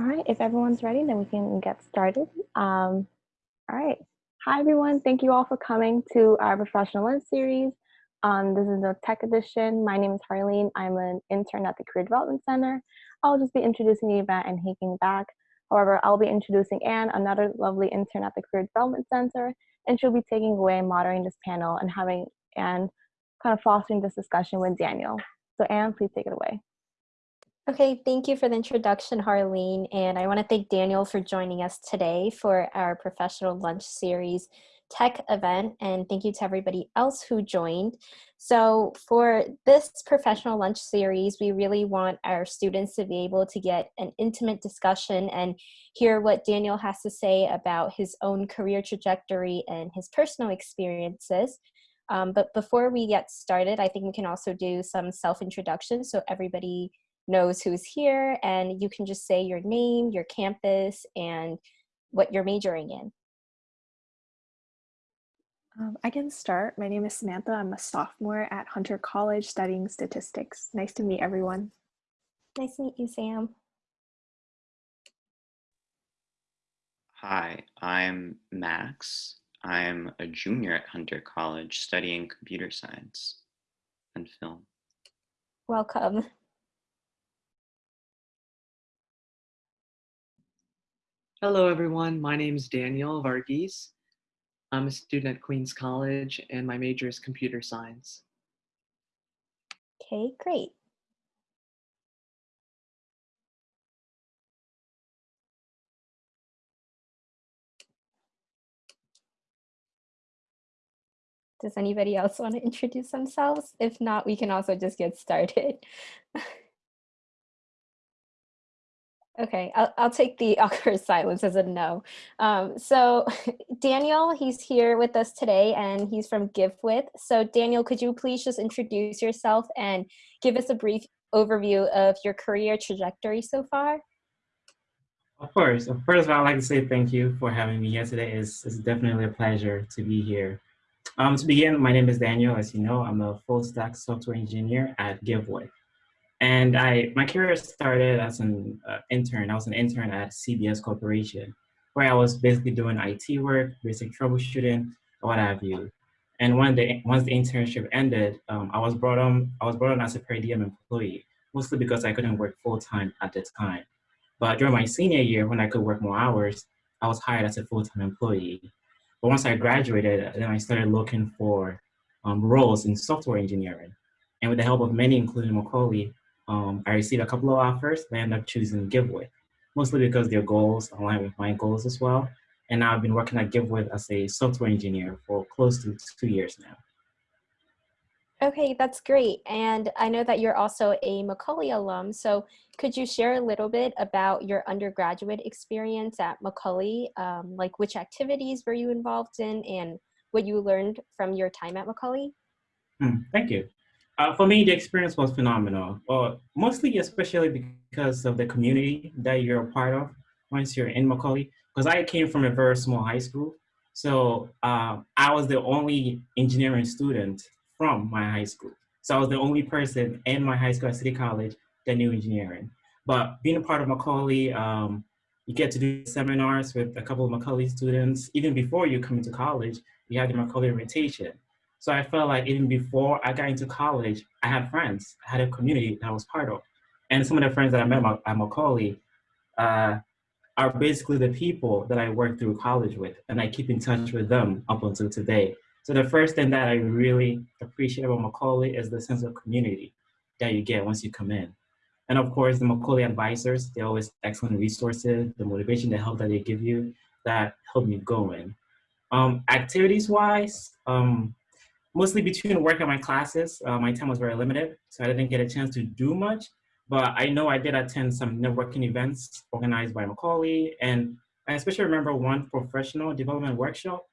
All right, if everyone's ready, then we can get started. Um, all right. Hi, everyone. Thank you all for coming to our professional lunch series. Um, this is the tech edition. My name is Harleen. I'm an intern at the Career Development Center. I'll just be introducing the event and taking back. However, I'll be introducing Anne, another lovely intern at the Career Development Center, and she'll be taking away and moderating this panel and having Anne kind of fostering this discussion with Daniel. So Anne, please take it away. Okay, thank you for the introduction, Harleen. And I want to thank Daniel for joining us today for our professional lunch series tech event. And thank you to everybody else who joined. So for this professional lunch series, we really want our students to be able to get an intimate discussion and hear what Daniel has to say about his own career trajectory and his personal experiences. Um, but before we get started, I think we can also do some self-introduction so everybody knows who's here and you can just say your name, your campus, and what you're majoring in. Um, I can start. My name is Samantha. I'm a sophomore at Hunter College studying statistics. Nice to meet everyone. Nice to meet you, Sam. Hi, I'm Max. I'm a junior at Hunter College studying computer science and film. Welcome. Hello, everyone. My name is Daniel Varghese. I'm a student at Queens College, and my major is computer science. Okay, great. Does anybody else want to introduce themselves? If not, we can also just get started. Okay, I'll, I'll take the awkward silence as a no. Um, so Daniel, he's here with us today and he's from GiveWith. So Daniel, could you please just introduce yourself and give us a brief overview of your career trajectory so far? Of course. First of all, I'd like to say thank you for having me here today. It's, it's definitely a pleasure to be here. Um, to begin, my name is Daniel. As you know, I'm a full stack software engineer at GiveWith. And I, my career started as an uh, intern. I was an intern at CBS Corporation, where I was basically doing IT work, basic troubleshooting, what have you. And when the, once the internship ended, um, I was brought on. I was brought on as a per diem employee, mostly because I couldn't work full time at the time. But during my senior year, when I could work more hours, I was hired as a full time employee. But once I graduated, then I started looking for um, roles in software engineering. And with the help of many, including Macaulay, um, I received a couple of offers and I ended up choosing GiveWith, mostly because their goals align with my goals as well. And now I've been working at GiveWith as a software engineer for close to two years now. Okay, that's great. And I know that you're also a Macaulay alum. So could you share a little bit about your undergraduate experience at Macaulay? Um, like which activities were you involved in and what you learned from your time at Macaulay? Mm, thank you. Uh, for me, the experience was phenomenal. Mostly, especially because of the community that you're a part of once you're in Macaulay. Because I came from a very small high school, so uh, I was the only engineering student from my high school. So I was the only person in my high school at City College that knew engineering. But being a part of Macaulay, um, you get to do seminars with a couple of Macaulay students. Even before you come into college, you have the Macaulay rotation. So I felt like even before I got into college, I had friends, I had a community that I was part of. And some of the friends that I met at Macaulay uh, are basically the people that I worked through college with, and I keep in touch with them up until today. So the first thing that I really appreciate about Macaulay is the sense of community that you get once you come in. And of course, the Macaulay advisors, they're always excellent resources, the motivation, the help that they give you that help me go in. Um, activities wise, um, mostly between work and my classes, uh, my time was very limited, so I didn't get a chance to do much. But I know I did attend some networking events organized by Macaulay, and I especially remember one professional development workshop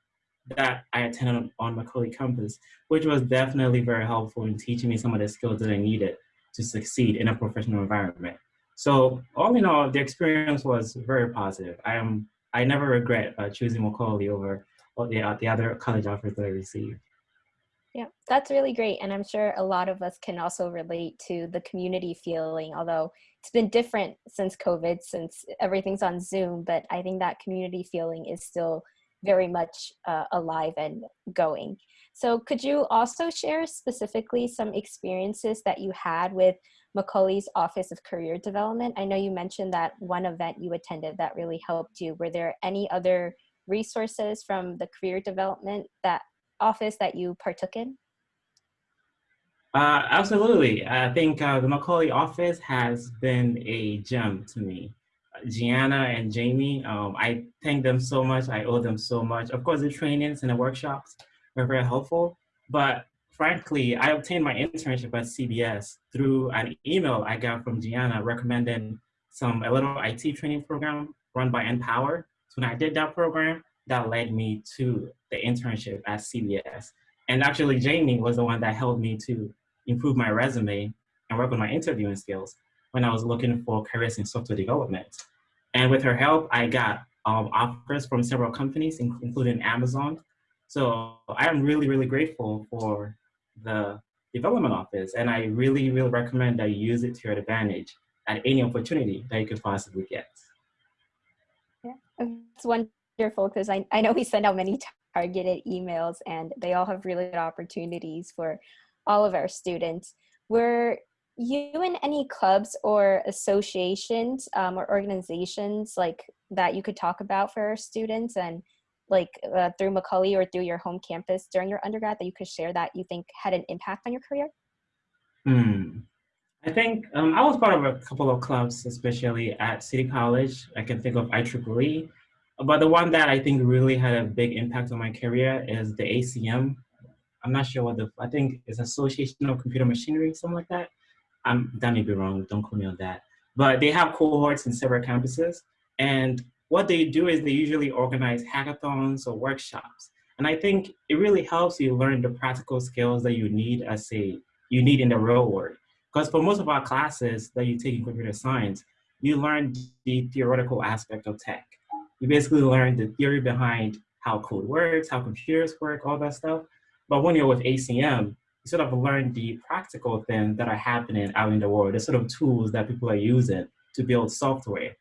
that I attended on Macaulay campus, which was definitely very helpful in teaching me some of the skills that I needed to succeed in a professional environment. So all in all, the experience was very positive. I am I never regret uh, choosing Macaulay over the, uh, the other college offers that I received. Yeah, that's really great. And I'm sure a lot of us can also relate to the community feeling, although it's been different since COVID, since everything's on Zoom, but I think that community feeling is still very much uh, alive and going. So could you also share specifically some experiences that you had with Macaulay's Office of Career Development? I know you mentioned that one event you attended that really helped you. Were there any other resources from the career development that office that you partook in? Uh, absolutely. I think uh, the Macaulay office has been a gem to me. Gianna and Jamie, um, I thank them so much. I owe them so much. Of course, the trainings and the workshops were very helpful, but frankly, I obtained my internship at CBS through an email I got from Gianna recommending some a little IT training program run by NPower. So when I did that program, that led me to the internship at CBS. And actually, Jamie was the one that helped me to improve my resume and work on my interviewing skills when I was looking for careers in software development. And with her help, I got um, offers from several companies, including Amazon. So I am really, really grateful for the development office. And I really, really recommend that you use it to your advantage at any opportunity that you could possibly get. Yeah, it's one wonderful because I, I know we send out many targeted emails and they all have really good opportunities for all of our students. Were you in any clubs or associations um, or organizations like that you could talk about for our students and like uh, through Macaulay or through your home campus during your undergrad that you could share that you think had an impact on your career? Hmm. I think um, I was part of a couple of clubs, especially at City College. I can think of IEEE, but the one that I think really had a big impact on my career is the ACM. I'm not sure what the, I think it's Association of Computer Machinery, something like that. I'm, that may be wrong, don't quote me on that. But they have cohorts in several campuses. And what they do is they usually organize hackathons or workshops. And I think it really helps you learn the practical skills that you need as a, you need in the real world. Because for most of our classes that you take in computer science, you learn the theoretical aspect of tech you basically learn the theory behind how code works, how computers work, all that stuff. But when you're with ACM, you sort of learn the practical things that are happening out in the world, the sort of tools that people are using to build software.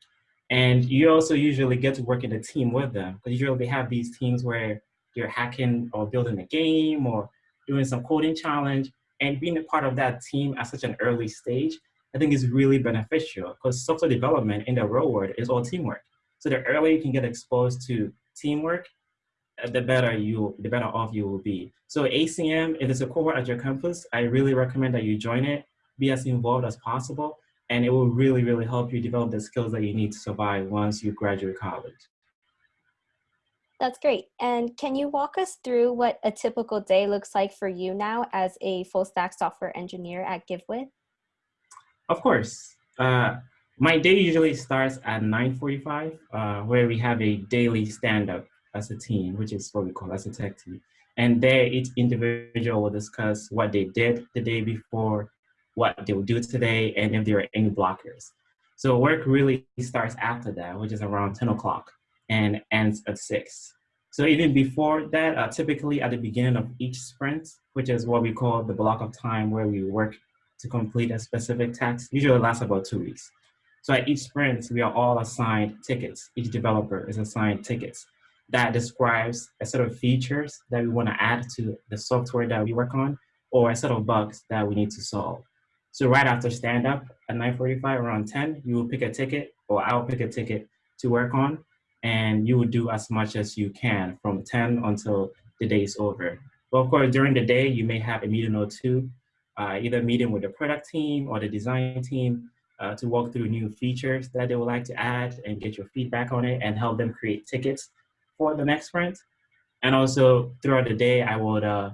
And you also usually get to work in a team with them because usually they have these teams where you're hacking or building a game or doing some coding challenge and being a part of that team at such an early stage, I think is really beneficial because software development in the real world is all teamwork. So the earlier you can get exposed to teamwork, uh, the better you, the better off you will be. So ACM, if it's a cohort at your campus, I really recommend that you join it, be as involved as possible, and it will really, really help you develop the skills that you need to survive once you graduate college. That's great. And can you walk us through what a typical day looks like for you now as a full stack software engineer at GiveWith? Of course. Uh, my day usually starts at 9.45, uh, where we have a daily stand-up as a team, which is what we call as a tech team. And there, each individual will discuss what they did the day before, what they will do today, and if there are any blockers. So work really starts after that, which is around 10 o'clock, and ends at 6. So even before that, uh, typically at the beginning of each sprint, which is what we call the block of time where we work to complete a specific task, usually lasts about two weeks. So at each sprint, we are all assigned tickets. Each developer is assigned tickets that describes a set of features that we want to add to the software that we work on or a set of bugs that we need to solve. So right after stand up at 9.45, around 10, you will pick a ticket or I'll pick a ticket to work on and you will do as much as you can from 10 until the day is over. But of course, during the day, you may have a meeting or two, uh, either meeting with the product team or the design team uh, to walk through new features that they would like to add and get your feedback on it and help them create tickets for the next sprint. And also throughout the day, I would uh,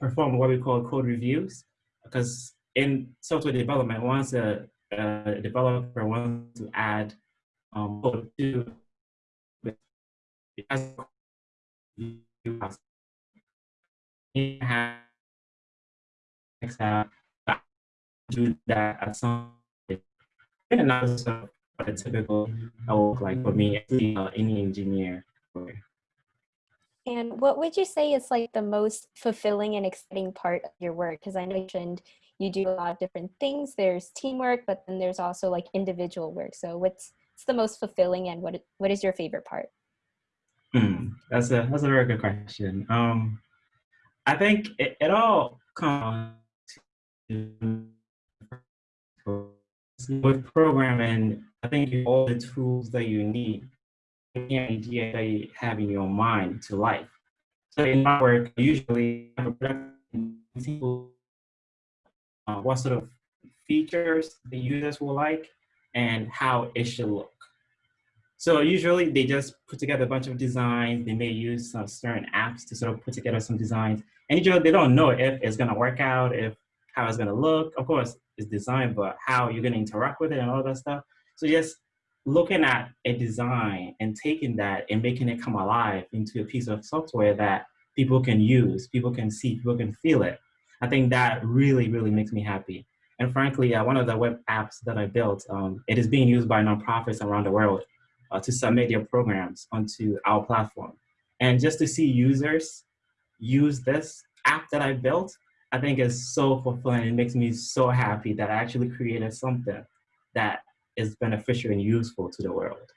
perform what we call code reviews because in software development, once a, a developer wants to add um, code to do that at some and that's what a typical work like for me, uh, any engineer. And what would you say is like the most fulfilling and exciting part of your work? Because I mentioned you do a lot of different things. There's teamwork, but then there's also like individual work. So what's, what's the most fulfilling and what what is your favorite part? Hmm, that's a that's a very good question. Um, I think it, it all comes to with programming. I think all the tools that you need, any idea that you have in your mind to life. So in my work, usually uh, what sort of features the users will like and how it should look. So usually they just put together a bunch of designs. They may use some certain apps to sort of put together some designs. And usually they don't know if it's gonna work out, if how it's gonna look. Of course, it's design, but how you're gonna interact with it and all that stuff. So just looking at a design and taking that and making it come alive into a piece of software that people can use, people can see, people can feel it. I think that really, really makes me happy. And frankly, uh, one of the web apps that I built, um, it is being used by nonprofits around the world uh, to submit their programs onto our platform. And just to see users use this app that I built, I think is so fulfilling. It makes me so happy that I actually created something that is beneficial and useful to the world.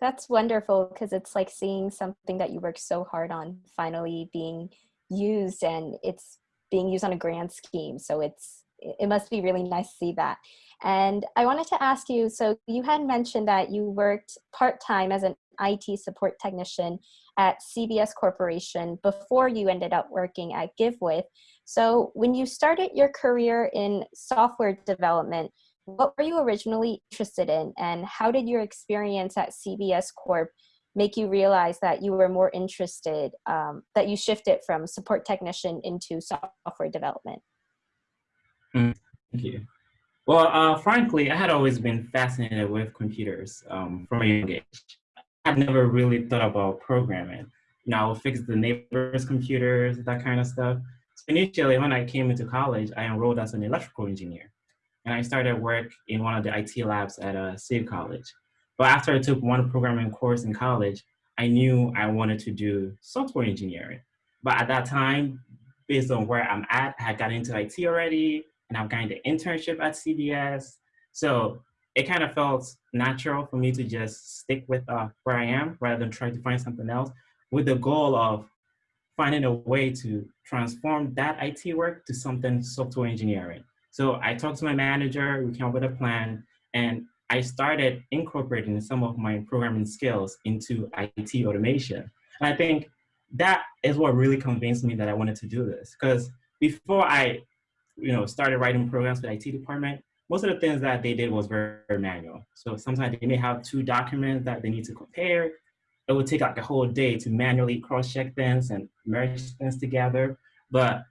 That's wonderful because it's like seeing something that you worked so hard on finally being used and it's being used on a grand scheme. So it's it must be really nice to see that. And I wanted to ask you, so you had mentioned that you worked part-time as an IT support technician at CBS Corporation before you ended up working at GiveWith. So when you started your career in software development, what were you originally interested in and how did your experience at CBS Corp make you realize that you were more interested, um, that you shifted from support technician into software development? Mm, thank you. Well, uh, frankly, I had always been fascinated with computers um, from a young age. I'd never really thought about programming. You know, I would fix the neighbor's computers, that kind of stuff. So initially, when I came into college, I enrolled as an electrical engineer. And I started work in one of the IT labs at a City College. But after I took one programming course in college, I knew I wanted to do software engineering. But at that time, based on where I'm at, I had got into IT already, and I've the internship at CBS. So it kind of felt natural for me to just stick with uh, where I am rather than try to find something else with the goal of finding a way to transform that IT work to something software engineering. So I talked to my manager, we came up with a plan, and I started incorporating some of my programming skills into IT automation. And I think that is what really convinced me that I wanted to do this. Because before I you know, started writing programs for the IT department, most of the things that they did was very, very manual. So sometimes they may have two documents that they need to compare. It would take like a whole day to manually cross-check things and merge things together. But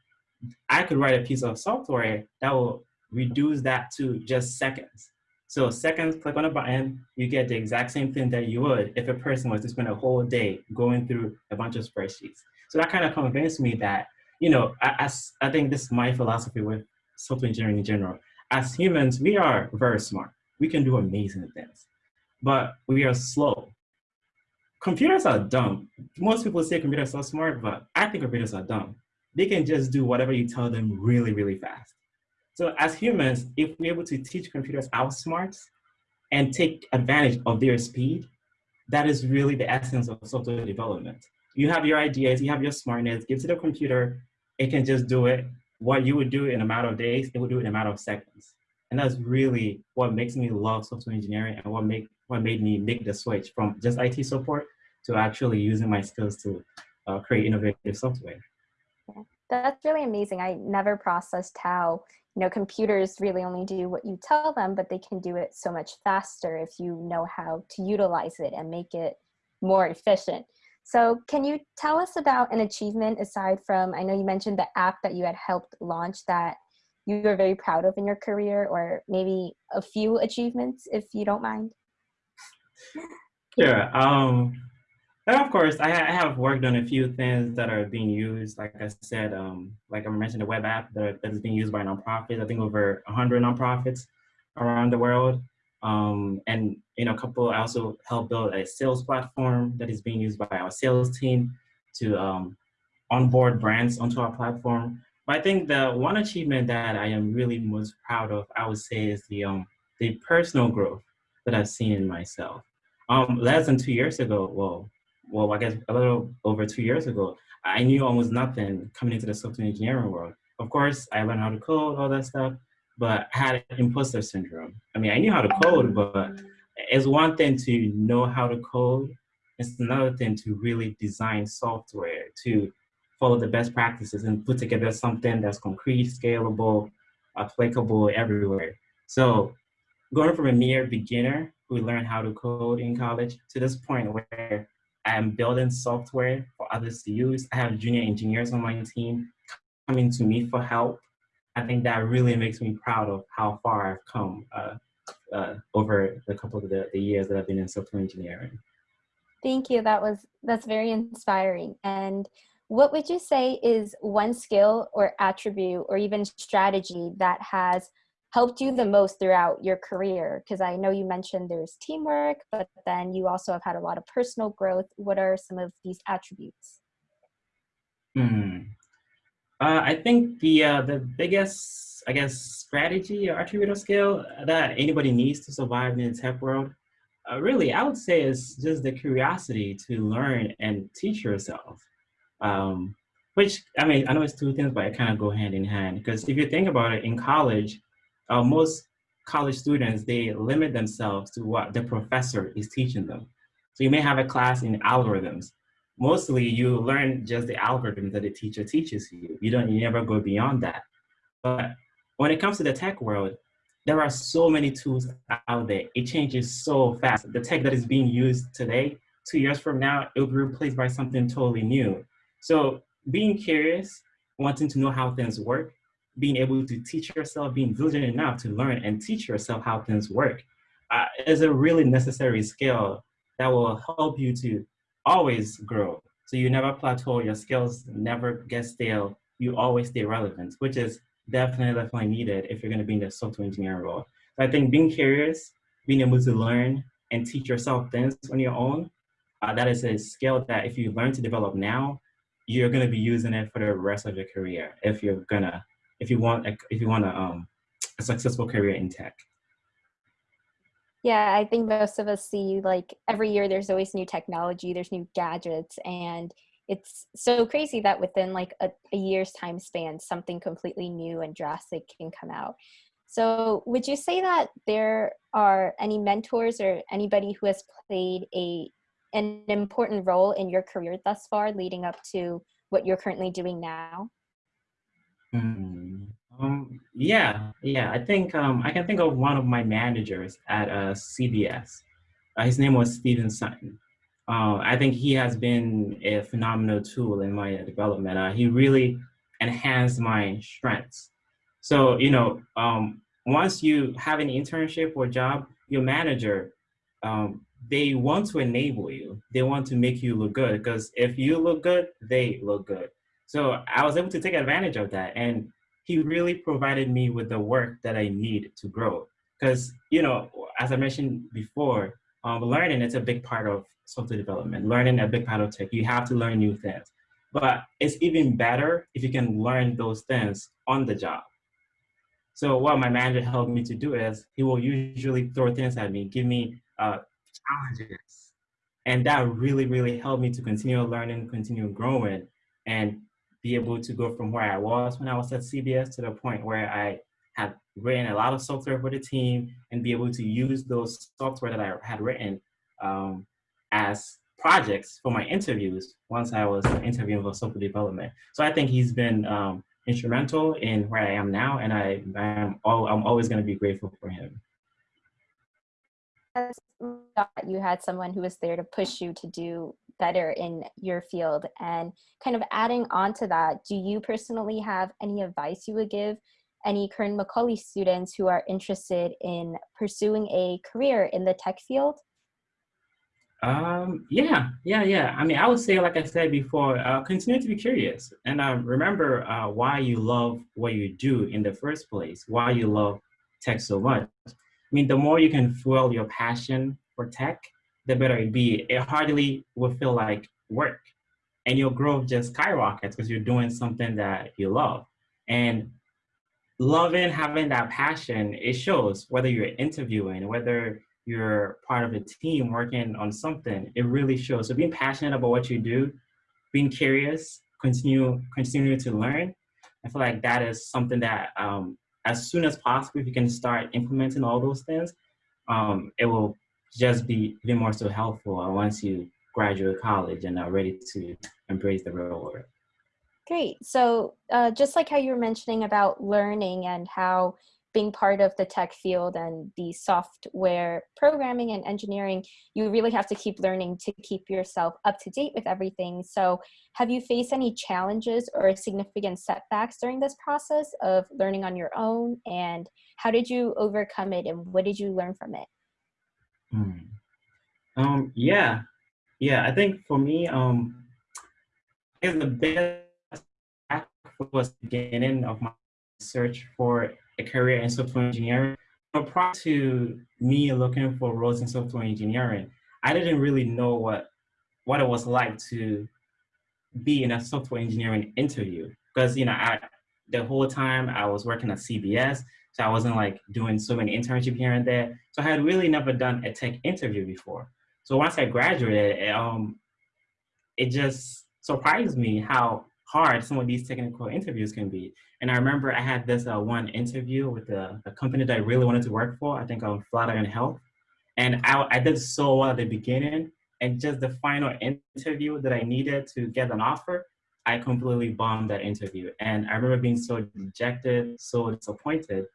I could write a piece of software that will reduce that to just seconds. So seconds, click on a button, you get the exact same thing that you would if a person was to spend a whole day going through a bunch of spreadsheets. So that kind of convinced me that you know, as I think this is my philosophy with software engineering in general. As humans, we are very smart. We can do amazing things, but we are slow. Computers are dumb. Most people say computers are smart, but I think computers are dumb. They can just do whatever you tell them really, really fast. So as humans, if we're able to teach computers our smarts and take advantage of their speed, that is really the essence of software development. You have your ideas, you have your smartness, give it to the computer, it can just do it. What you would do in a matter of days, it would do it in a matter of seconds. And that's really what makes me love software engineering and what make what made me make the switch from just IT support to actually using my skills to uh, create innovative software. Yeah, that's really amazing. I never processed how you know computers really only do what you tell them, but they can do it so much faster if you know how to utilize it and make it more efficient. So can you tell us about an achievement aside from, I know you mentioned the app that you had helped launch that you were very proud of in your career or maybe a few achievements if you don't mind? Sure. Um, and of course, I, I, have worked on a few things that are being used. Like I said, um, like I mentioned, the web app that, that is being used by nonprofits. I think over 100 nonprofits around the world. Um, and know, a couple, I also helped build a sales platform that is being used by our sales team to um, onboard brands onto our platform. But I think the one achievement that I am really most proud of, I would say, is the um, the personal growth that I've seen in myself. Um, less than two years ago, well, well, I guess a little over two years ago, I knew almost nothing coming into the software engineering world. Of course, I learned how to code, all that stuff, but had imposter syndrome. I mean, I knew how to code, but it's one thing to know how to code. It's another thing to really design software, to follow the best practices and put together something that's concrete, scalable, applicable everywhere. So going from a mere beginner who learned how to code in college to this point where I'm building software for others to use. I have junior engineers on my team coming to me for help. I think that really makes me proud of how far I've come uh, uh, over the couple of the, the years that I've been in software engineering. Thank you. That was that's very inspiring. And what would you say is one skill or attribute or even strategy that has helped you the most throughout your career? Because I know you mentioned there's teamwork, but then you also have had a lot of personal growth. What are some of these attributes? Hmm. Uh, I think the uh, the biggest, I guess, strategy or attribute or skill that anybody needs to survive in the tech world, uh, really, I would say is just the curiosity to learn and teach yourself. Um, which, I mean, I know it's two things, but it kind of go hand in hand. Because if you think about it, in college, uh, most college students, they limit themselves to what the professor is teaching them. So you may have a class in algorithms. Mostly you learn just the algorithm that the teacher teaches you. You don't, you never go beyond that. But when it comes to the tech world, there are so many tools out there. It changes so fast. The tech that is being used today, two years from now, it will be replaced by something totally new. So being curious, wanting to know how things work, being able to teach yourself, being diligent enough to learn and teach yourself how things work uh, is a really necessary skill that will help you to always grow. So you never plateau, your skills never get stale, you always stay relevant, which is definitely, definitely needed if you're gonna be in the software engineering role. So I think being curious, being able to learn and teach yourself things on your own, uh, that is a skill that if you learn to develop now, you're gonna be using it for the rest of your career if you're gonna if you want if you want a, um, a successful career in tech? Yeah, I think most of us see like every year there's always new technology, there's new gadgets, and it's so crazy that within like a, a year's time span, something completely new and drastic can come out. So would you say that there are any mentors or anybody who has played a an important role in your career thus far leading up to what you're currently doing now? Mm, um, yeah, yeah. I think um, I can think of one of my managers at uh, CBS. Uh, his name was Stephen Sutton. Uh, I think he has been a phenomenal tool in my development. Uh, he really enhanced my strengths. So, you know, um, once you have an internship or job, your manager, um, they want to enable you. They want to make you look good because if you look good, they look good. So I was able to take advantage of that. And he really provided me with the work that I need to grow. Because, you know, as I mentioned before, um, learning is a big part of software development. Learning a big part of tech. You have to learn new things. But it's even better if you can learn those things on the job. So what my manager helped me to do is he will usually throw things at me, give me uh, challenges. And that really, really helped me to continue learning, continue growing. And be able to go from where I was when I was at CBS to the point where I had written a lot of software for the team and be able to use those software that I had written um, as projects for my interviews once I was interviewing for software development. So I think he's been um, instrumental in where I am now, and I, I'm, all, I'm always going to be grateful for him. You had someone who was there to push you to do better in your field and kind of adding on to that do you personally have any advice you would give any current macaulay students who are interested in pursuing a career in the tech field? Um yeah yeah yeah. I mean i would say like i said before uh, continue to be curious. And uh, remember uh, why you love what you do in the first place why you love tech so much. I mean, the more you can fuel your passion for tech, the better it be. It hardly will feel like work. And your growth just skyrockets because you're doing something that you love. And loving having that passion, it shows whether you're interviewing, whether you're part of a team working on something, it really shows. So being passionate about what you do, being curious, continue continue to learn. I feel like that is something that um, as soon as possible, if you can start implementing all those things, um, it will just be even more so helpful once you graduate college and are ready to embrace the real world. Great. So uh, just like how you were mentioning about learning and how being part of the tech field and the software programming and engineering, you really have to keep learning to keep yourself up to date with everything. So have you faced any challenges or significant setbacks during this process of learning on your own? And how did you overcome it and what did you learn from it? Hmm. Um, yeah, yeah, I think for me, um, the best was beginning of my search for a career in software engineering. But prior to me looking for roles in software engineering, I didn't really know what what it was like to be in a software engineering interview because you know I, the whole time I was working at CBS, so I wasn't like doing so many internships here and there. So I had really never done a tech interview before. So once I graduated, um, it just surprised me how hard some of these technical interviews can be. And I remember I had this uh, one interview with a, a, company that I really wanted to work for, I think on Flatiron Health. And I, I did so well at the beginning. And just the final interview that I needed to get an offer, I completely bombed that interview. And I remember being so dejected, so disappointed.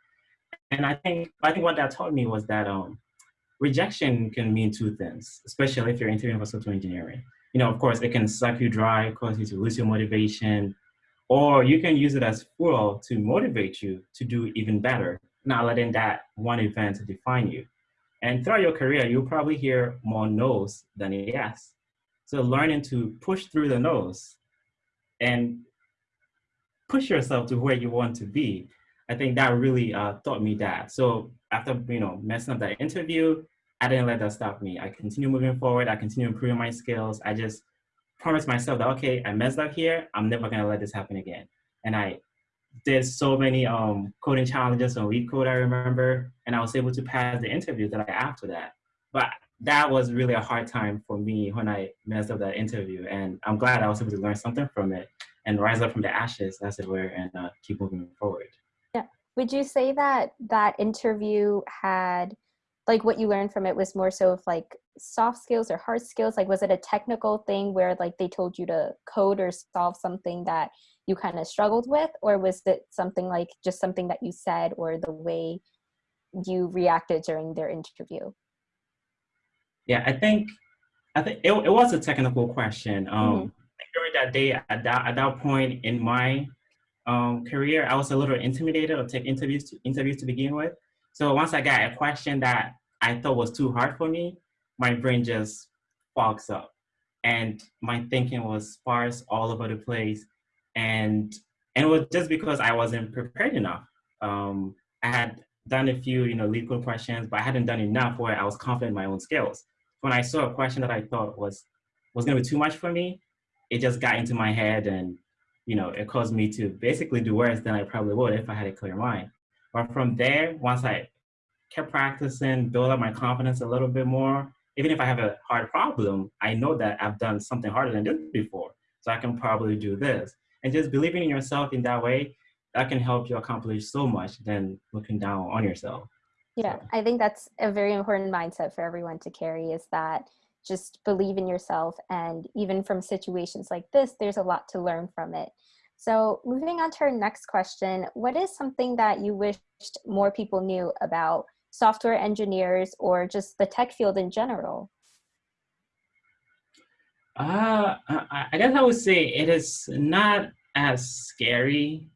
And I think, I think what that taught me was that um, rejection can mean two things, especially if you're interviewing for software engineering you know, of course, it can suck you dry, cause you to lose your motivation, or you can use it as fuel to motivate you to do even better, not letting that one event define you. And throughout your career, you'll probably hear more no's than yes. So learning to push through the no's and push yourself to where you want to be, I think that really uh, taught me that. So after you know messing up that interview, I didn't let that stop me. I continue moving forward. I continue improving my skills. I just promised myself that, okay, I messed up here. I'm never gonna let this happen again. And I did so many um, coding challenges on LeetCode, I remember, and I was able to pass the interview that I after that. But that was really a hard time for me when I messed up that interview. And I'm glad I was able to learn something from it and rise up from the ashes, as it were, and uh, keep moving forward. Would you say that that interview had like what you learned from it was more so of like soft skills or hard skills? Like was it a technical thing where like they told you to code or solve something that you kind of struggled with? Or was it something like just something that you said or the way you reacted during their interview? Yeah i think i think it, it was a technical question. Um mm-hmm. during that day at that, at that point in my um, career i was a little intimidated of take interviews to interviews to begin with so once I got a question that I thought was too hard for me, my brain just fogs up. And my thinking was sparse all over the place. And, and it was just because I wasn't prepared enough. Um, I had done a few, you know, LeetCode questions, but I hadn't done enough where I was confident in my own skills. When I saw a question that I thought was, was gonna be too much for me, it just got into my head and, you know, it caused me to basically do worse than I probably would if I had a clear mind. But from there, once I kept practicing, build up my confidence a little bit more, even if I have a hard problem, I know that I've done something harder than this before. So I can probably do this. And just believing in yourself in that way, that can help you accomplish so much than looking down on yourself. Yeah, so. I think that's a very important mindset for everyone to carry is that just believe in yourself. And even from situations like this, there's a lot to learn from it. So moving on to our next question, what is something that you wished more people knew about software engineers or just the tech field in general? Uh, I guess I would say it is not as scary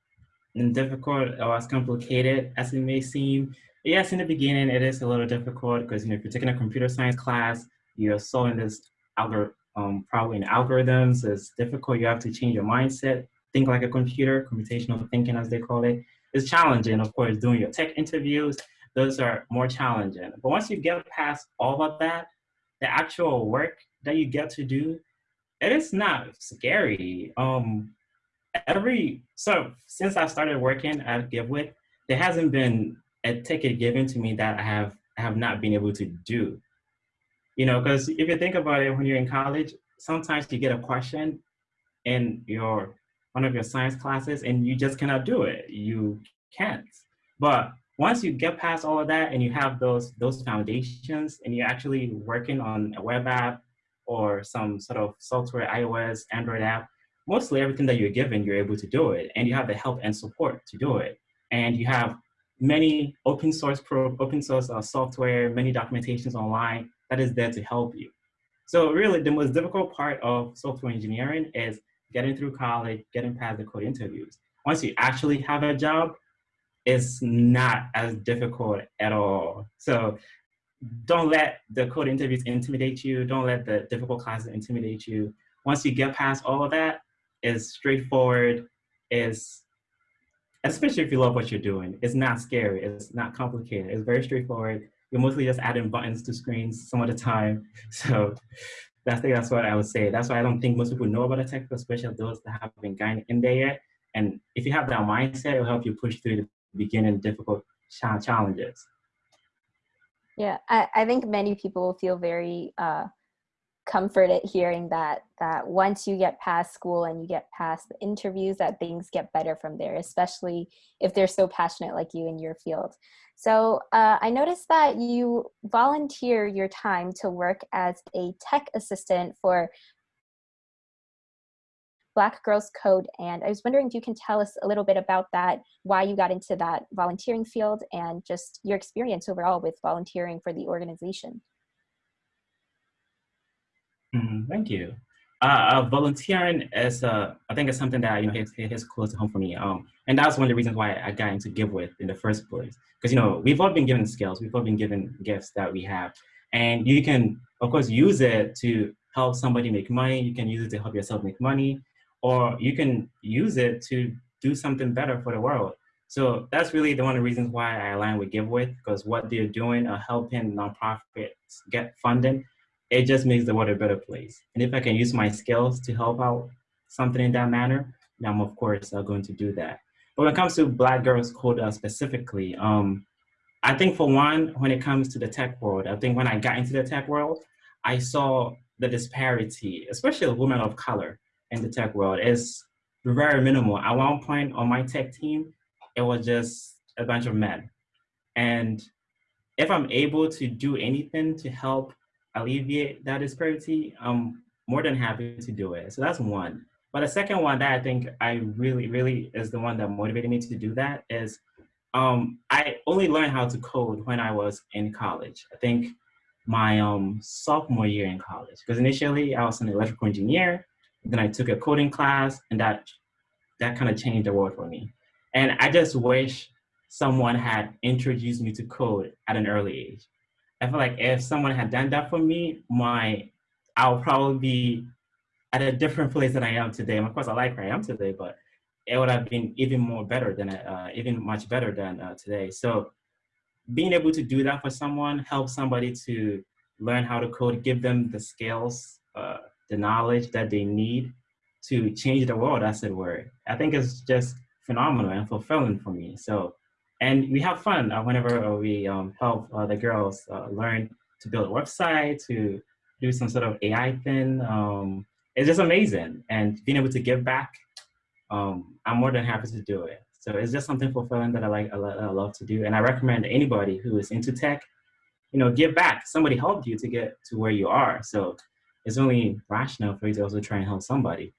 and difficult or as complicated as it may seem. Yes, in the beginning, it is a little difficult because you know if you're taking a computer science class, you're solving this algorithm, um, probably in algorithms. It's difficult. You have to change your mindset think like a computer, computational thinking as they call it. it, is challenging, of course, doing your tech interviews. those are more challenging. But once you get past all of that, the actual work that you get to do, it is not scary. Um, every so since I started working at GiveWith, there hasn't been a ticket given to me that I have I have not been able to do. You know, because if you think about it, when you're in college, sometimes you get a question in your one of your science classes and you just cannot do it. You can't. But once you get past all of that and you have those those foundations and you're actually working on a web app or some sort of software, iOS, Android app, mostly everything that you're given, you're able to do it. And you have the help and support to do it. And you have many open source pro, open source uh, software, many documentations online that is there to help you. So really the most difficult part of software engineering is getting through college, getting past the code interviews. Once you actually have a job, it's not as difficult at all. So don't let the code interviews intimidate you. Don't let the difficult classes intimidate you. Once you get past all of that, it's straightforward. Is especially if you love what you're doing. It's not scary. It's not complicated. It's very straightforward. You're mostly just adding buttons to screens some of the time. So think that's what I would say. That's why I don't think most people know about a tech, especially those that have been gotten in there yet. And if you have that mindset, it'll help you push through the beginning difficult challenges. Yeah, I, I think many people will feel very uh, comforted hearing that that once you get past school and you get past the interviews that things get better from there especially if they're so passionate like you in your field so uh, i noticed that you volunteer your time to work as a tech assistant for Black Girls Code. And I was wondering if you can tell us a little bit about that, why you got into that volunteering field, and just your experience overall with volunteering for the organization. Mm, thank you. Uh, uh, volunteering is, uh, I think, it's something that you know hits, hits close to home for me. Um, and that's one of the reasons why I got into GiveWith in the first place. Because you know we've all been given skills, we've all been given gifts that we have, and you can, of course, use it to help somebody make money. You can use it to help yourself make money, or you can use it to do something better for the world. So that's really the one of the reasons why I align with GiveWith, because what they're doing are helping nonprofits get funding it just makes the world a better place. And if I can use my skills to help out something in that manner, then I'm of course uh, going to do that. But when it comes to Black Girls Code uh, specifically, um, I think for one, when it comes to the tech world, I think when I got into the tech world, I saw the disparity, especially women of color in the tech world, is very minimal. At one point on my tech team, it was just a bunch of men. And if I'm able to do anything to help alleviate that disparity, I'm more than happy to do it. So that's one. But the second one that I think I really, really is the one that motivated me to do that is um, I only learned how to code when I was in college. I think my um, sophomore year in college, because initially I was an electrical engineer, then I took a coding class and that, that kind of changed the world for me. And I just wish someone had introduced me to code at an early age. I feel like if someone had done that for me, my I'll probably be at a different place than I am today. And of course, I like where I am today, but it would have been even more better than uh, even much better than uh, today. So being able to do that for someone, help somebody to learn how to code, give them the skills, uh, the knowledge that they need to change the world, as it were. I think it's just phenomenal and fulfilling for me. So and we have fun uh, whenever we um, help uh, the girls uh, learn to build a website, to do some sort of AI thing. Um, it's just amazing. And being able to give back, um, I'm more than happy to do it. So it's just something fulfilling that I like, I love to do. And I recommend anybody who is into tech, you know, give back. Somebody helped you to get to where you are. So it's only rational for you to also try and help somebody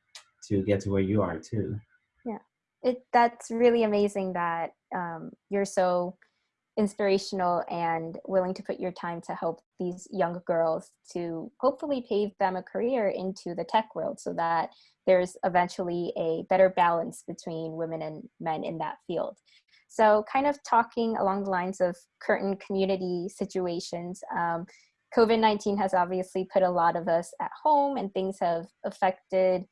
to get to where you are too it that's really amazing that um, you're so inspirational and willing to put your time to help these young girls to hopefully pave them a career into the tech world so that there's eventually a better balance between women and men in that field. So kind of talking along the lines of current community situations, um, COVID-19 has obviously put a lot of us at home and things have affected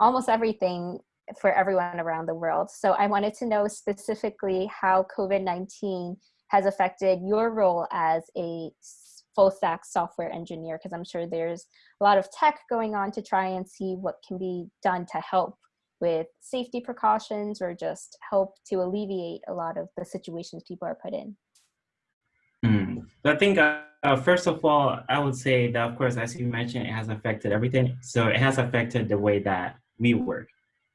almost everything for everyone around the world. So I wanted to know specifically how COVID-19 has affected your role as a full stack software engineer because i'm sure there's a lot of tech going on to try and see what can be done to help with safety precautions or just help to alleviate a lot of the situations people are put in Mm. I think, uh, uh, first of all, I would say that, of course, as you mentioned, it has affected everything. So it has affected the way that we work.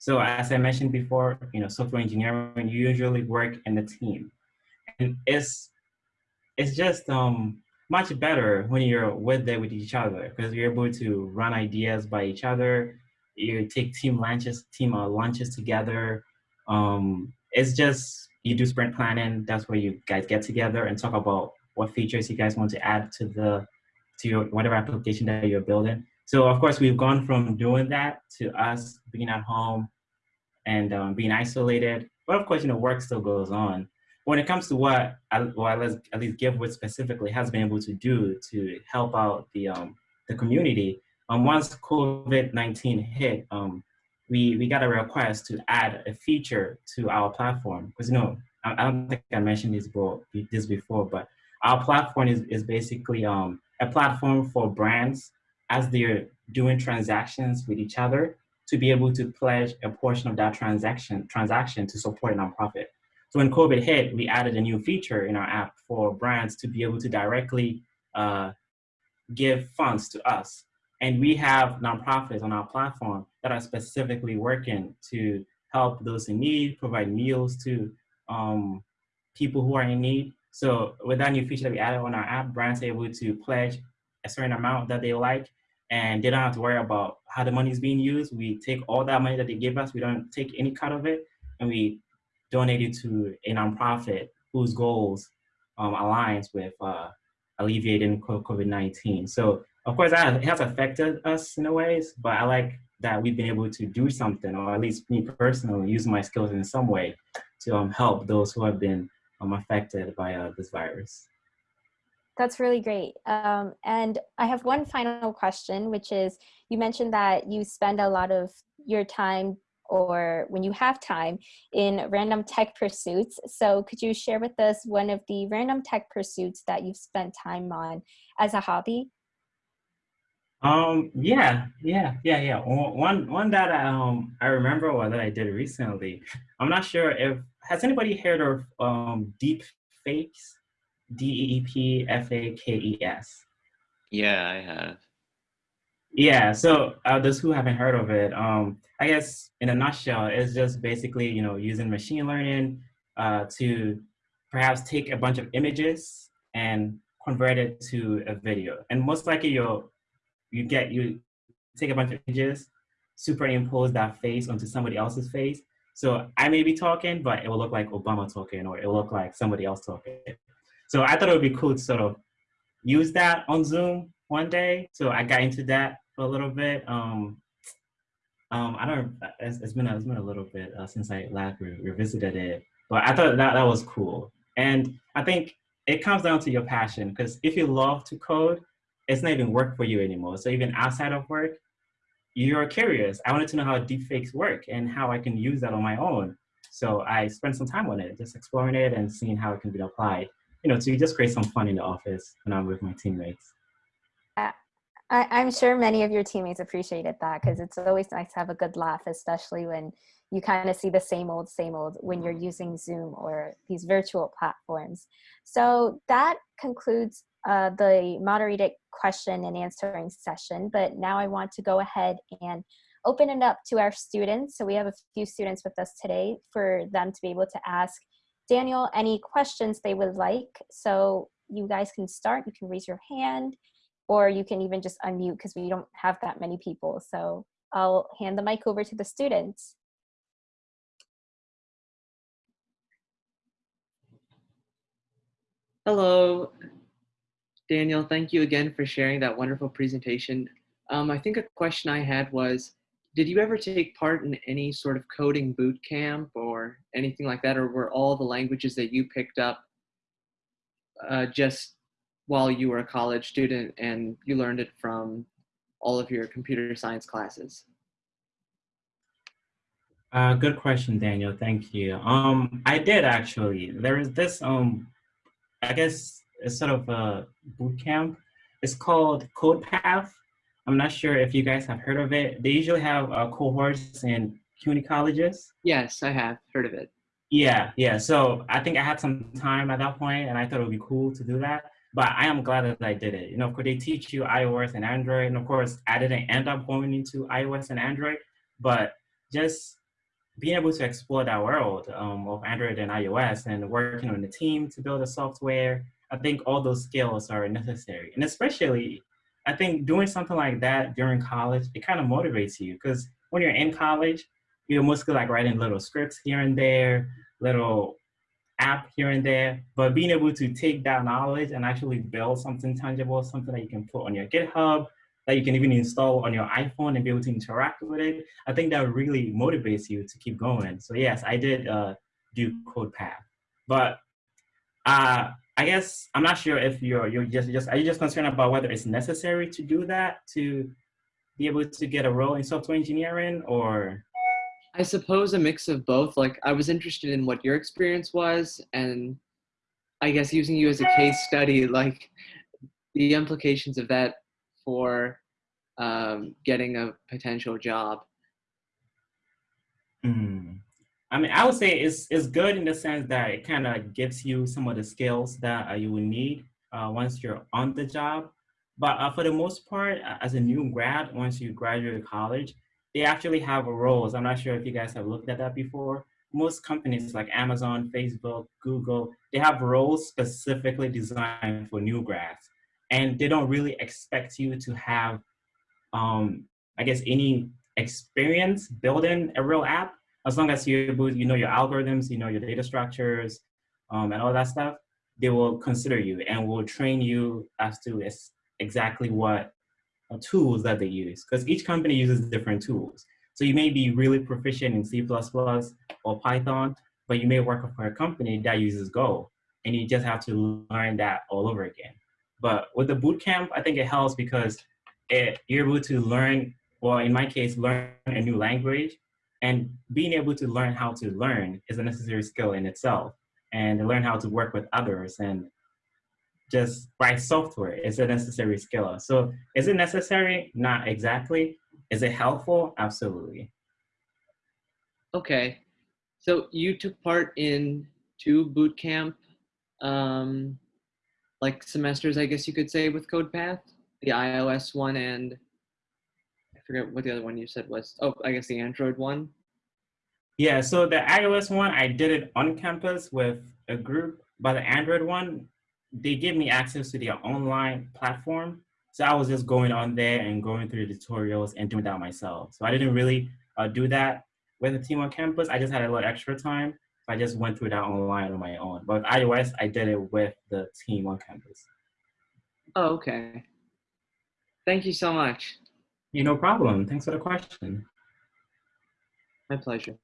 So as I mentioned before, you know, software engineering, you usually work in a team. And it's, it's just um, much better when you're with there with each other because you're able to run ideas by each other. You take team lunches, team uh, lunches together. Um, it's just you do sprint planning. That's where you guys get together and talk about what features you guys want to add to the to your whatever application that you're building. So of course we've gone from doing that to us being at home and um, being isolated. But of course, you know, work still goes on. When it comes to what, I, well, let's at least GiveWith specifically has been able to do to help out the um, the community. Um, once COVID-19 hit, um, we, we got a request to add a feature to our platform. Because, you know, I, I, don't think I mentioned this, before, this before, but our platform is, is basically um, a platform for brands as they're doing transactions with each other to be able to pledge a portion of that transaction, transaction to support a nonprofit. So when COVID hit, we added a new feature in our app for brands to be able to directly uh, give funds to us and we have nonprofits on our platform that are specifically working to help those in need, provide meals to um, people who are in need. So with that new feature that we added on our app, brands are able to pledge a certain amount that they like, and they don't have to worry about how the money is being used. We take all that money that they give us, we don't take any cut of it, and we donate it to a nonprofit whose goals um, aligns with uh, alleviating COVID-19. So of course, it has affected us in a ways, but I like that we've been able to do something, or at least me personally, use my skills in some way to um, help those who have been um, affected by uh, this virus. That's really great. Um, and I have one final question, which is, you mentioned that you spend a lot of your time or when you have time in random tech pursuits. So could you share with us one of the random tech pursuits that you've spent time on as a hobby? Um, yeah, yeah, yeah, yeah. One, one that um I remember or that I did recently. I'm not sure if has anybody heard of um deep fakes, D E E P F A K E S. Yeah, I have. Yeah, so uh, those who haven't heard of it, um, I guess in a nutshell, it's just basically you know using machine learning uh, to perhaps take a bunch of images and convert it to a video. And most likely you'll you get, you take a bunch of images, superimpose that face onto somebody else's face. So I may be talking, but it will look like Obama talking or it will look like somebody else talking. So I thought it would be cool to sort of use that on Zoom one day. So I got into that for a little bit. Um, um, I don't, it's, it's been, a, it's been a little bit uh, since I last re revisited it, but I thought that that was cool. And I think it comes down to your passion because if you love to code, it's not even work for you anymore. So even outside of work, you're curious. I wanted to know how deepfakes work and how I can use that on my own. So I spent some time on it, just exploring it and seeing how it can be applied, you know, to just create some fun in the office when I'm with my teammates. I, am sure many of your teammates appreciated that because it's always nice to have a good laugh, especially when you kind of see the same old, same old when you're using Zoom or these virtual platforms. So that concludes uh, the moderated question and answering session, but now I want to go ahead and open it up to our students. So we have a few students with us today for them to be able to ask Daniel any questions they would like. So you guys can start, you can raise your hand, or you can even just unmute because we don't have that many people. So I'll hand the mic over to the students. Hello, Daniel, thank you again for sharing that wonderful presentation. Um, I think a question I had was, did you ever take part in any sort of coding boot camp or anything like that, or were all the languages that you picked up uh, just while you were a college student and you learned it from all of your computer science classes? Uh, good question, Daniel. Thank you. Um, I did actually. There is this um, I guess it's sort of a boot camp. It's called CodePath. I'm not sure if you guys have heard of it. They usually have uh, cohorts in CUNY colleges. Yes, I have heard of it. Yeah, yeah. So I think I had some time at that point, and I thought it would be cool to do that. But I am glad that I did it. You know, of course, they teach you iOS and Android, and of course, I didn't end up going into iOS and Android, but just being able to explore that world um, of Android and iOS and working on the team to build the software, I think all those skills are necessary. And especially, I think doing something like that during college, it kind of motivates you because when you're in college, you're mostly like writing little scripts here and there, little app here and there, but being able to take that knowledge and actually build something tangible, something that you can put on your GitHub, that you can even install on your iPhone and be able to interact with it, I think that really motivates you to keep going. So yes, I did uh, do CodePath, but uh, I guess I'm not sure if you're you're just just are you just concerned about whether it's necessary to do that to be able to get a role in software engineering or I suppose a mix of both. Like I was interested in what your experience was and I guess using you as a case study, like the implications of that for um, getting a potential job. Mm. I mean, I would say it's, it's good in the sense that it kind of gives you some of the skills that uh, you will need uh, once you're on the job. But uh, for the most part, as a new grad, once you graduate college, they actually have roles. I'm not sure if you guys have looked at that before. Most companies like Amazon, Facebook, Google, they have roles specifically designed for new grads. And they don't really expect you to have, um, I guess, any experience building a real app. As long as you you know your algorithms, you know your data structures, um, and all that stuff, they will consider you and will train you as to exactly what uh, tools that they use because each company uses different tools. So you may be really proficient in C++ or Python, but you may work for a company that uses Go and you just have to learn that all over again. But with the bootcamp, I think it helps because it, you're able to learn, well, in my case, learn a new language and being able to learn how to learn is a necessary skill in itself and learn how to work with others and just write software is a necessary skill. So is it necessary? Not exactly. Is it helpful? Absolutely. Okay. So you took part in two boot camp um, like semesters, I guess you could say, with CodePath, the iOS one and forget what the other one you said was. Oh, I guess the Android one. Yeah, so the iOS one, I did it on campus with a group, but the Android one, they give me access to their online platform. So I was just going on there and going through the tutorials and doing that myself. So I didn't really uh, do that with the team on campus. I just had a little extra time. So I just went through that online on my own. But with iOS, I did it with the team on campus. Oh, okay. Thank you so much. You no problem. Thanks for the question. My pleasure.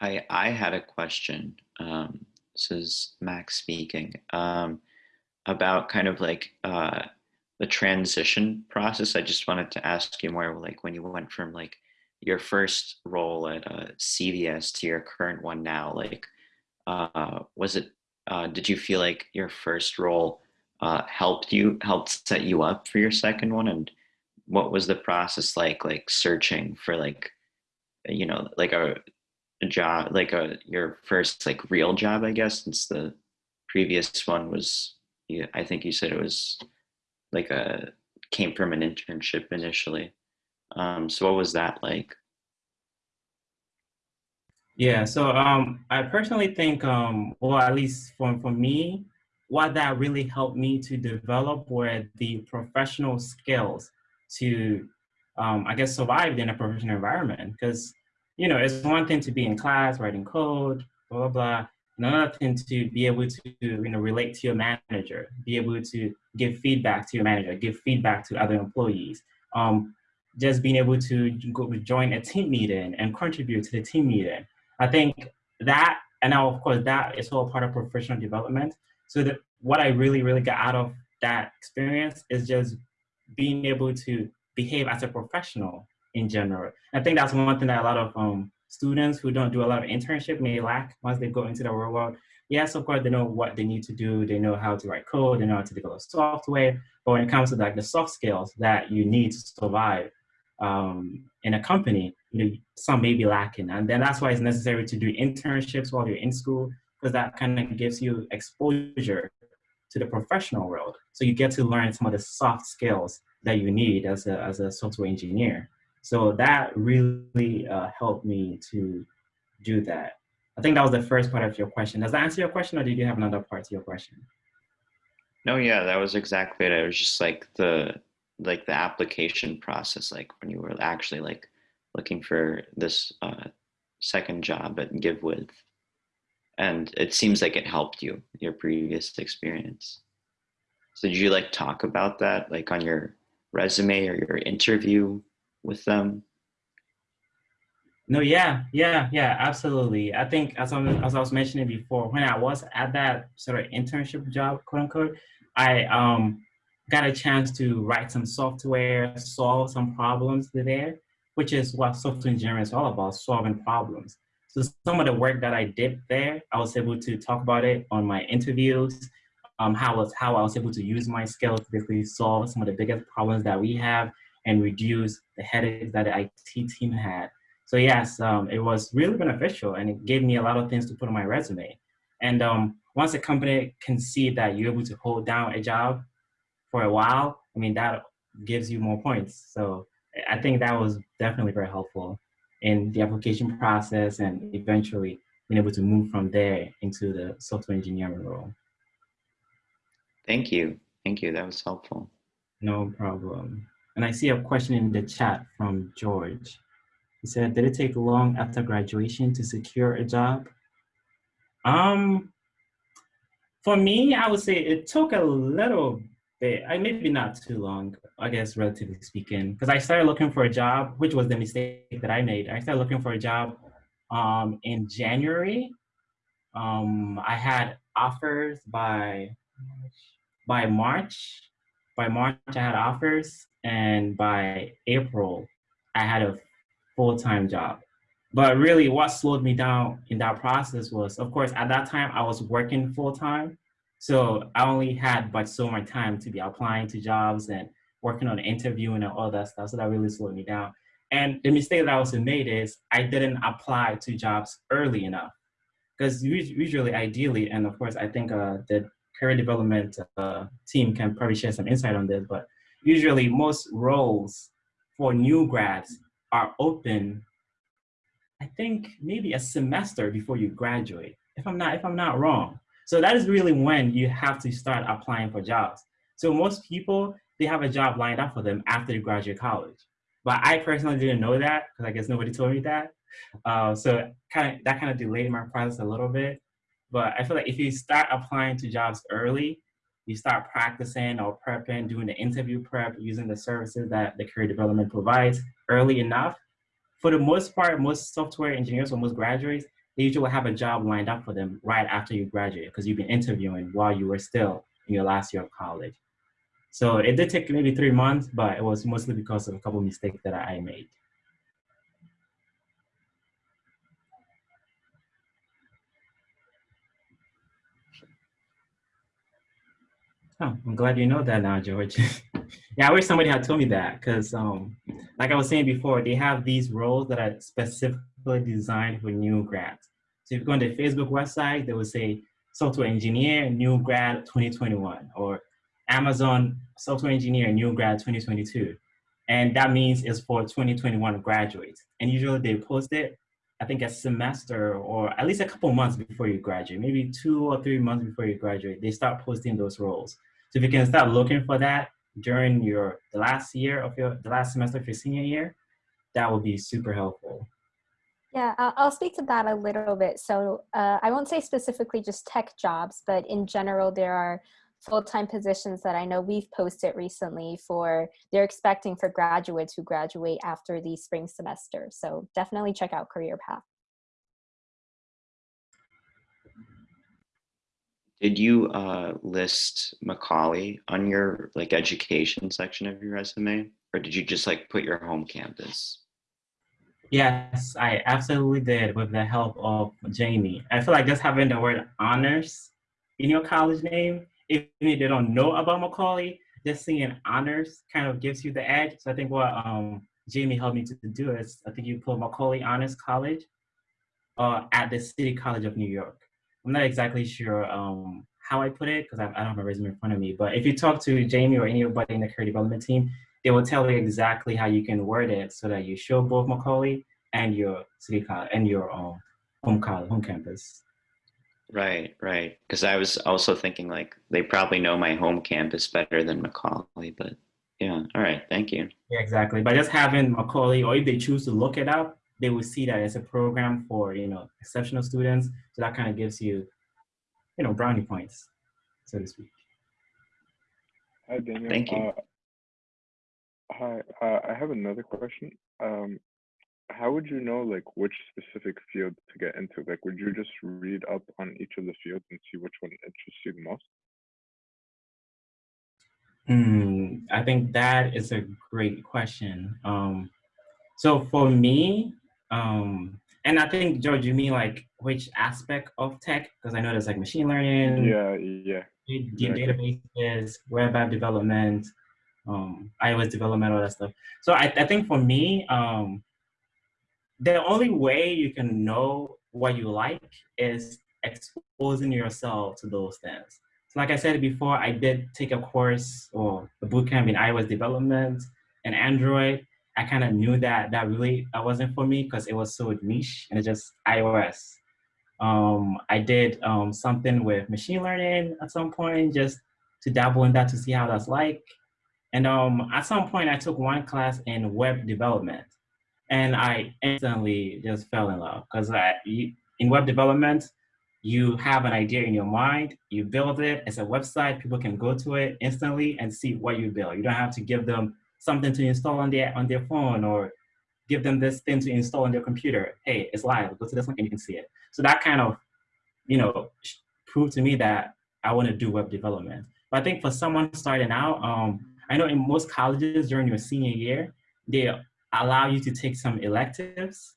Hi, I had a question. Um, this is Max speaking um, about kind of like uh, the transition process. I just wanted to ask you more like when you went from like your first role at uh, CVS to your current one now, like uh, was it, uh, did you feel like your first role uh, helped you, helped set you up for your second one? And what was the process like, like searching for like, you know, like a a job like a your first like real job i guess since the previous one was i think you said it was like a came from an internship initially um so what was that like yeah so um i personally think um well at least for, for me what that really helped me to develop were the professional skills to um, i guess survive in a professional environment because you know, it's one thing to be in class writing code, blah, blah, blah. Another thing to be able to, you know, relate to your manager, be able to give feedback to your manager, give feedback to other employees. Um, just being able to go, join a team meeting and contribute to the team meeting. I think that, and now of course that is all part of professional development. So that what I really, really got out of that experience is just being able to behave as a professional in general. I think that's one thing that a lot of um, students who don't do a lot of internship may lack once they go into the real world. Yes, of course, they know what they need to do. They know how to write code. They know how to develop software. But when it comes to like the soft skills that you need to survive um, in a company, you know, some may be lacking. And then that's why it's necessary to do internships while you're in school, because that kind of gives you exposure to the professional world. So you get to learn some of the soft skills that you need as a, as a software engineer. So that really uh, helped me to do that. I think that was the first part of your question. Does that answer your question or did you have another part to your question? No, yeah, that was exactly it. It was just like the like the application process, like when you were actually like looking for this uh, second job at GiveWith. And it seems like it helped you, your previous experience. So did you like talk about that like on your resume or your interview with them? No, yeah, yeah, yeah, absolutely. I think as I, as I was mentioning before, when I was at that sort of internship job, quote unquote, I um, got a chance to write some software, solve some problems there, which is what software engineering is all about, solving problems. So some of the work that I did there, I was able to talk about it on my interviews, um, how, was, how I was able to use my skills to basically solve some of the biggest problems that we have and reduce the headaches that the IT team had. So yes, um, it was really beneficial and it gave me a lot of things to put on my resume. And um, once a company can see that you're able to hold down a job for a while, I mean, that gives you more points. So I think that was definitely very helpful in the application process and eventually being able to move from there into the software engineering role. Thank you. Thank you. That was helpful. No problem. And I see a question in the chat from George. He said, did it take long after graduation to secure a job? Um, for me, I would say it took a little bit, I maybe not too long, I guess, relatively speaking, because I started looking for a job, which was the mistake that I made. I started looking for a job um, in January. Um, I had offers by by March. By March, I had offers, and by April, I had a full-time job. But really what slowed me down in that process was, of course, at that time I was working full-time. So I only had but so much time to be applying to jobs and working on interviewing and all that stuff. So that really slowed me down. And the mistake that I also made is I didn't apply to jobs early enough. Because usually, ideally, and of course, I think uh, the career development uh, team can probably share some insight on this, but usually most roles for new grads are open, I think maybe a semester before you graduate, if I'm not, if I'm not wrong. So that is really when you have to start applying for jobs. So most people, they have a job lined up for them after they graduate college. But I personally didn't know that because I guess nobody told me that. Uh, so kind of that kind of delayed my process a little bit. But I feel like if you start applying to jobs early, you start practicing or prepping, doing the interview prep, using the services that the career development provides early enough. For the most part, most software engineers or most graduates, they usually will have a job lined up for them right after you graduate because you've been interviewing while you were still in your last year of college. So it did take maybe three months, but it was mostly because of a couple of mistakes that I made. Oh, I'm glad you know that now, George. yeah, I wish somebody had told me that because, um, like I was saying before, they have these roles that are designed for new grads. So if you go on the Facebook website, they will say software engineer, new grad 2021, or Amazon software engineer, new grad 2022. And that means it's for 2021 graduates. And usually they post it, I think a semester or at least a couple months before you graduate, maybe two or three months before you graduate, they start posting those roles. So if you can start looking for that during your the last year of your the last semester of your senior year, that would be super helpful. Yeah, I'll speak to that a little bit. So uh, I won't say specifically just tech jobs, but in general, there are full-time positions that I know we've posted recently for, they're expecting for graduates who graduate after the spring semester. So definitely check out Career Path. Did you uh, list Macaulay on your like education section of your resume, or did you just like put your home campus? Yes, I absolutely did with the help of Jamie. I feel like just having the word honors in your college name, even if they don't know about Macaulay, just seeing honors kind of gives you the edge. So I think what um, Jamie helped me to do is I think you put Macaulay Honors College uh, at the City College of New York. I'm not exactly sure um, how I put it because I, I, don't have a resume in front of me. But if you talk to Jamie or anybody in the career development team, they will tell you exactly how you can word it so that you show both Macaulay and your city college and your um, home college, home campus. Right, right. Because I was also thinking like they probably know my home campus better than Macaulay, but yeah. All right, thank you. Yeah, exactly. By just having Macaulay, or if they choose to look it up, they will see that it's a program for you know exceptional students. So that kind of gives you, you know, brownie points, so to speak. Hi, Daniel. Thank you. Uh, hi, uh, I have another question. Um, how would you know like which specific field to get into? Like, would you just read up on each of the fields and see which one interests you the most? Hmm, I think that is a great question. Um, so for me, um, and I think George, you mean like which aspect of tech? Because I know there's like machine learning, yeah, yeah, exactly. databases, web app development, um, iOS development, all that stuff. So I, I think for me, um, the only way you can know what you like is exposing yourself to those things. So like I said before, I did take a course or a bootcamp in iOS development and Android. I kind of knew that that really that wasn't for me because it was so niche and it's just iOS. Um, I did um, something with machine learning at some point just to dabble in that to see how that's like. And um, at some point I took one class in web development and I instantly just fell in love because in web development, you have an idea in your mind, you build it, it's a website, people can go to it instantly and see what you build. You don't have to give them something to install on their, on their phone or give them this thing to install on their computer. Hey, it's live, go to this link and you can see it. So that kind of, you know, proved to me that I want to do web development. But I think for someone starting out, um, I know in most colleges during your senior year, they allow you to take some electives.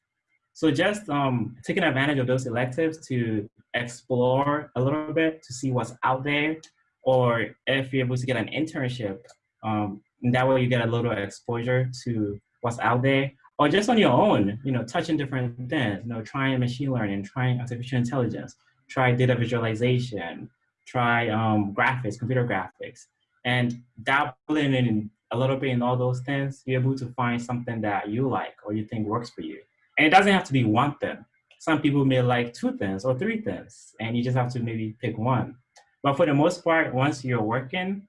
So just um, taking advantage of those electives to explore a little bit to see what's out there, or if you're able to get an internship, um, and that way you get a little exposure to what's out there, or just on your own, you know, touching different things, you know, trying machine learning, trying artificial intelligence, try data visualization, try um, graphics, computer graphics, and dabbling in a little bit in all those things, you're able to find something that you like or you think works for you. And it doesn't have to be one thing. Some people may like two things or three things, and you just have to maybe pick one. But for the most part, once you're working,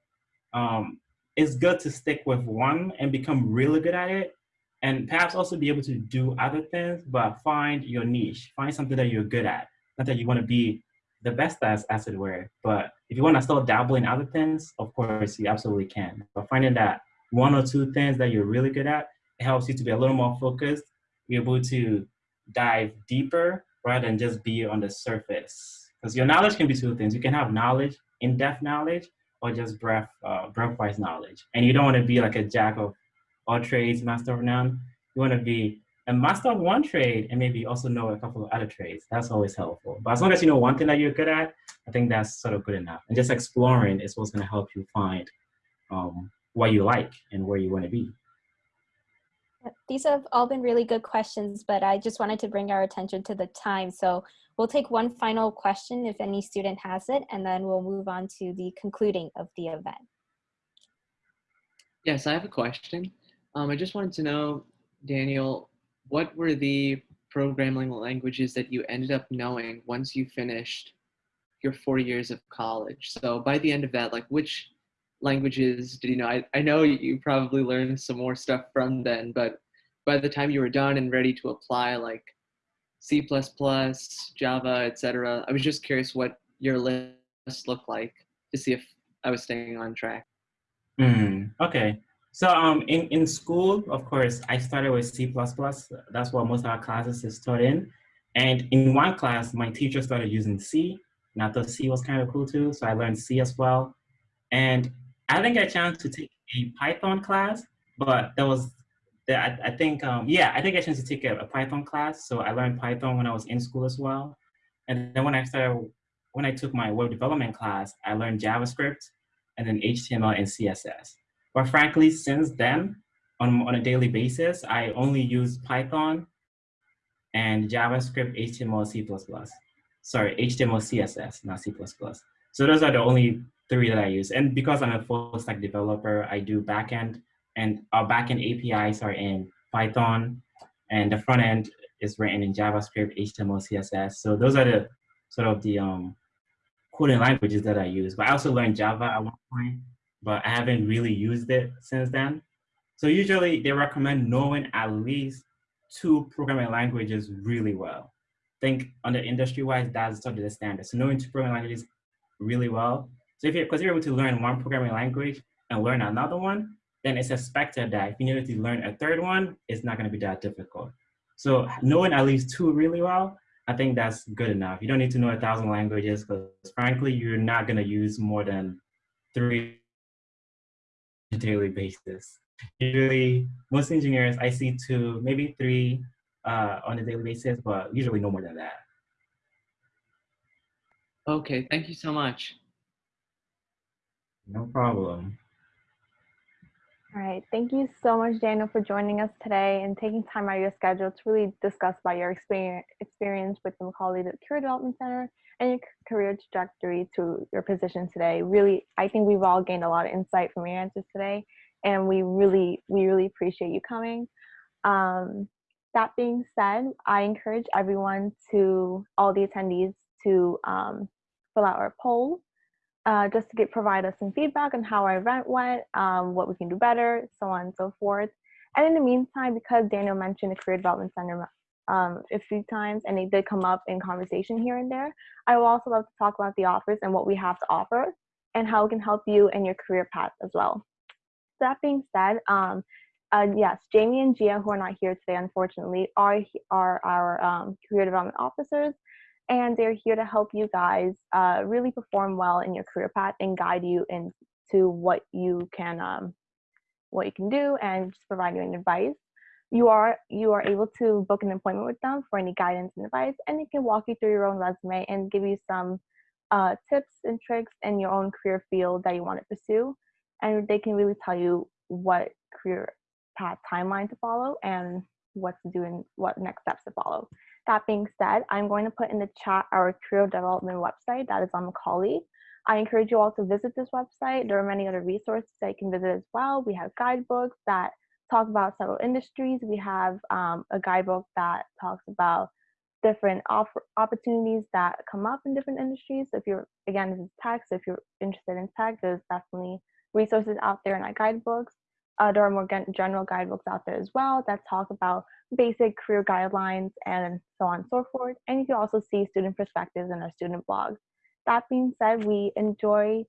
um, it's good to stick with one and become really good at it. And perhaps also be able to do other things, but find your niche, find something that you're good at. Not that you want to be the best as, as it were, but if you want to still dabble in other things, of course, you absolutely can. But finding that one or two things that you're really good at, helps you to be a little more focused, be able to dive deeper rather than just be on the surface. Because your knowledge can be two things. You can have knowledge, in-depth knowledge, or just breath, uh, breath-wise knowledge. And you don't want to be like a jack of all trades, master of none. You want to be a master of one trade and maybe also know a couple of other trades. That's always helpful. But as long as you know one thing that you're good at, I think that's sort of good enough. And just exploring is what's going to help you find um, what you like and where you want to be. These have all been really good questions, but I just wanted to bring our attention to the time. So we'll take one final question if any student has it, and then we'll move on to the concluding of the event. Yes, I have a question. Um, I just wanted to know, Daniel, what were the programming languages that you ended up knowing once you finished your four years of college? So by the end of that, like which languages did you know? I, I know you probably learned some more stuff from then, but by the time you were done and ready to apply like C++, Java, etc., I was just curious what your list looked like to see if I was staying on track. Mm, okay. So um, in, in school, of course, I started with C++. That's what most of our classes is taught in. And in one class, my teacher started using C, I thought C was kind of cool too, so I learned C as well. And I didn't get a chance to take a Python class, but there was the, I, I think, um, yeah, I think I chance to take a, a Python class. So I learned Python when I was in school as well. And then when I started, when I took my web development class, I learned JavaScript and then HTML and CSS. But frankly, since then, on, on a daily basis, I only use Python and JavaScript, HTML, C++. Sorry, HTML, CSS, not C++. So those are the only three that I use. And because I'm a full stack developer, I do backend and our backend APIs are in Python and the front end is written in JavaScript, HTML, CSS. So those are the sort of the um, coding languages that I use. But I also learned Java at one point, but I haven't really used it since then. So usually they recommend knowing at least two programming languages really well. think on the industry-wise, that's sort of the standard. So knowing two programming languages really well. So if you're, because you're able to learn one programming language and learn another one, then it's expected that if you need to learn a third one, it's not gonna be that difficult. So knowing at least two really well, I think that's good enough. You don't need to know a thousand languages because frankly, you're not gonna use more than three daily basis. Usually, most engineers, I see two, maybe three uh, on a daily basis, but usually no more than that. Okay, thank you so much. No problem. All right, thank you so much, Daniel, for joining us today and taking time out of your schedule to really discuss about your experience experience with the Macaulay Career Development Center and your career trajectory to your position today. Really, I think we've all gained a lot of insight from your answers today, and we really, we really appreciate you coming. Um, that being said, I encourage everyone to, all the attendees, to um, fill out our poll uh, just to get provide us some feedback on how our event went, um, what we can do better, so on and so forth. And in the meantime, because Daniel mentioned the Career Development Center um, a few times and they did come up in conversation here and there, I will also love to talk about the offers and what we have to offer and how it can help you in your career path as well. That being said, um, uh, yes, Jamie and Gia, who are not here today, unfortunately, are, are our um, career development officers and they're here to help you guys uh, really perform well in your career path and guide you into what you can um, what you can do and just provide you an advice you are you are able to book an appointment with them for any guidance and advice and they can walk you through your own resume and give you some uh, tips and tricks in your own career field that you want to pursue and they can really tell you what career path timeline to follow and what to do and what next steps to follow that being said, I'm going to put in the chat our career development website that is on Macaulay. I encourage you all to visit this website. There are many other resources that you can visit as well. We have guidebooks that talk about several industries. We have um, a guidebook that talks about different opportunities that come up in different industries. So if you're, again, this is tech, so if you're interested in tech, there's definitely resources out there in our guidebooks. Uh, there are more general guidebooks out there as well that talk about basic career guidelines and so on and so forth. And you can also see student perspectives in our student blog. That being said, we enjoy,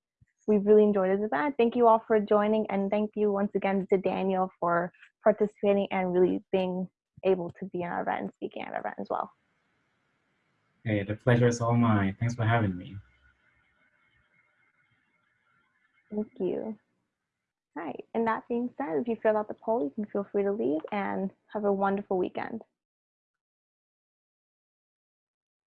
we really enjoyed this event. Thank you all for joining and thank you once again to Daniel for participating and really being able to be in our event and speaking at our event as well. Hey, the pleasure is all mine. Thanks for having me. Thank you. All right, and that being said, if you filled out the poll, you can feel free to leave and have a wonderful weekend.